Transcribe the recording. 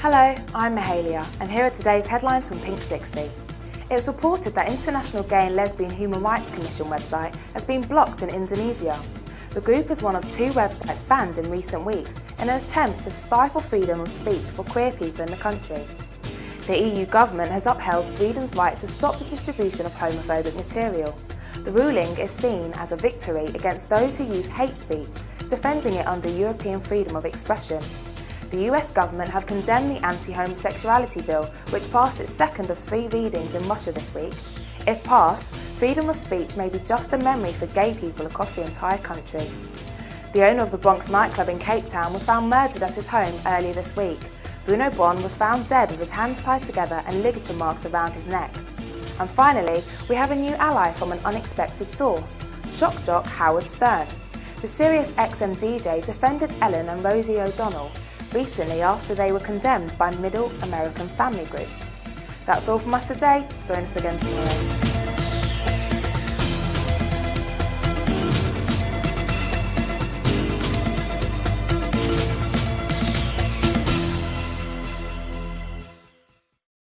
Hello, I'm Mahalia and here are today's headlines from Pink 60. It's reported that International Gay and Lesbian Human Rights Commission website has been blocked in Indonesia. The group is one of two websites banned in recent weeks in an attempt to stifle freedom of speech for queer people in the country. The EU government has upheld Sweden's right to stop the distribution of homophobic material. The ruling is seen as a victory against those who use hate speech, defending it under European freedom of expression. The US government have condemned the anti-homosexuality bill, which passed its second of three readings in Russia this week. If passed, freedom of speech may be just a memory for gay people across the entire country. The owner of the Bronx nightclub in Cape Town was found murdered at his home earlier this week. Bruno Bon was found dead with his hands tied together and ligature marks around his neck. And finally, we have a new ally from an unexpected source, shock jock Howard Stern. The Sirius XM DJ defended Ellen and Rosie O'Donnell, recently after they were condemned by middle American family groups. That's all from us today. Join us again tomorrow.